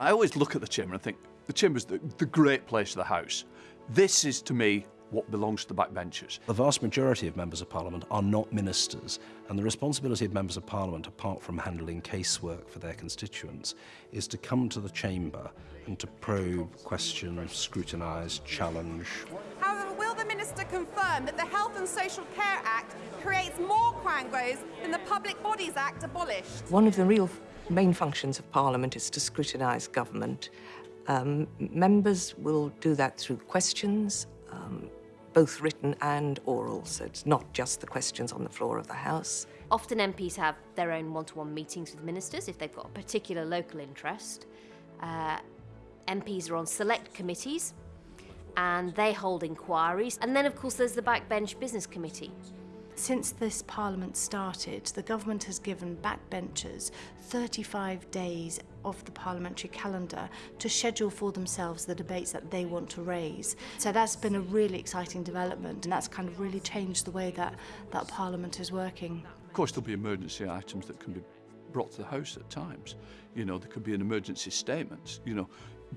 I always look at the chamber and think the chamber's the, the great place of the House. This is, to me, what belongs to the backbenchers. The vast majority of members of parliament are not ministers and the responsibility of members of parliament apart from handling casework for their constituents is to come to the chamber and to probe, question, scrutinise, challenge. However, will the Minister confirm that the Health and Social Care Act creates more quangos than the Public Bodies Act abolished? One of the real main functions of Parliament is to scrutinise government. Um, members will do that through questions, um, both written and oral, so it's not just the questions on the floor of the House. Often MPs have their own one-to-one meetings with ministers if they've got a particular local interest. Uh, MPs are on select committees and they hold inquiries. And then, of course, there's the Backbench Business Committee. Since this Parliament started, the government has given backbenchers 35 days of the parliamentary calendar to schedule for themselves the debates that they want to raise. So that's been a really exciting development and that's kind of really changed the way that, that Parliament is working. Of course, there'll be emergency items that can be brought to the House at times. You know, there could be an emergency statement, you know,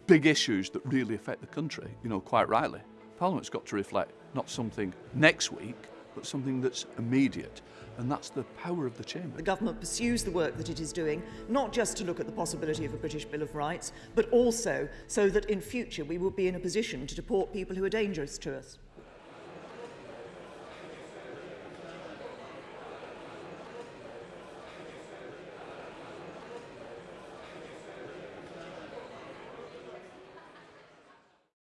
big issues that really affect the country, you know, quite rightly. Parliament's got to reflect not something next week, but something that's immediate. And that's the power of the Chamber. The government pursues the work that it is doing, not just to look at the possibility of a British Bill of Rights, but also so that in future we will be in a position to deport people who are dangerous to us.